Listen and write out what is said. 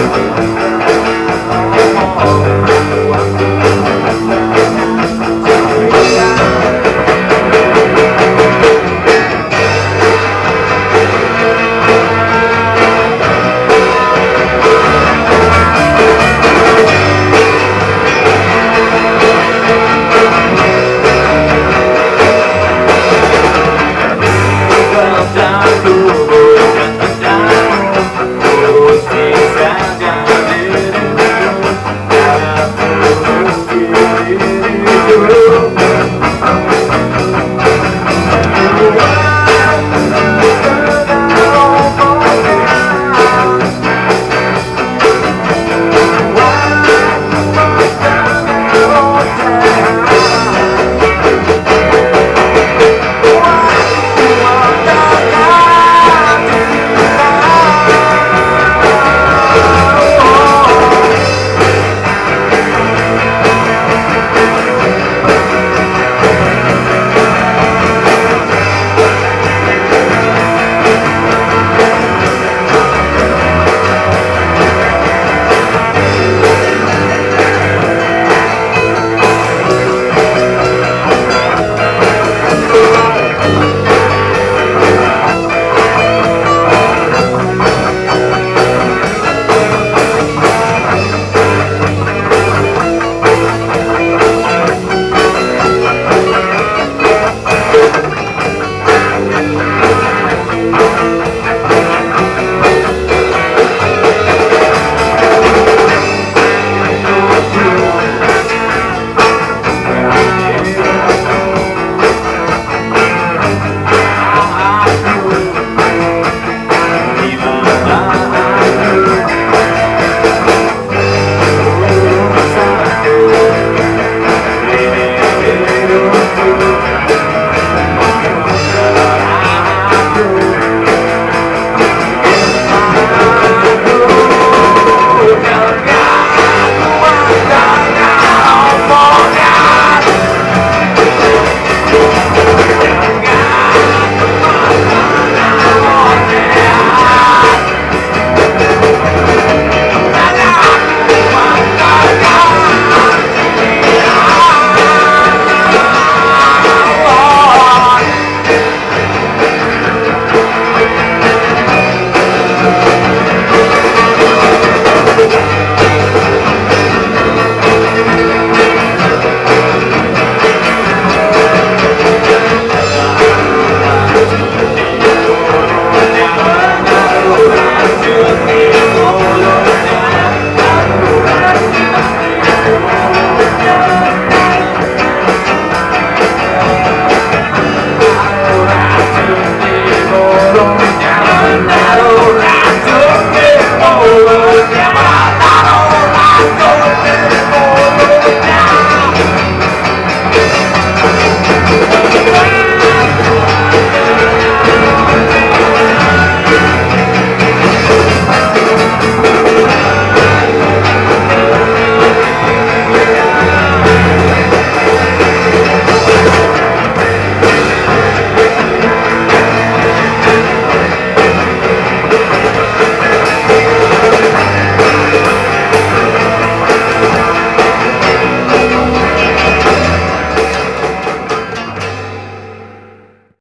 Música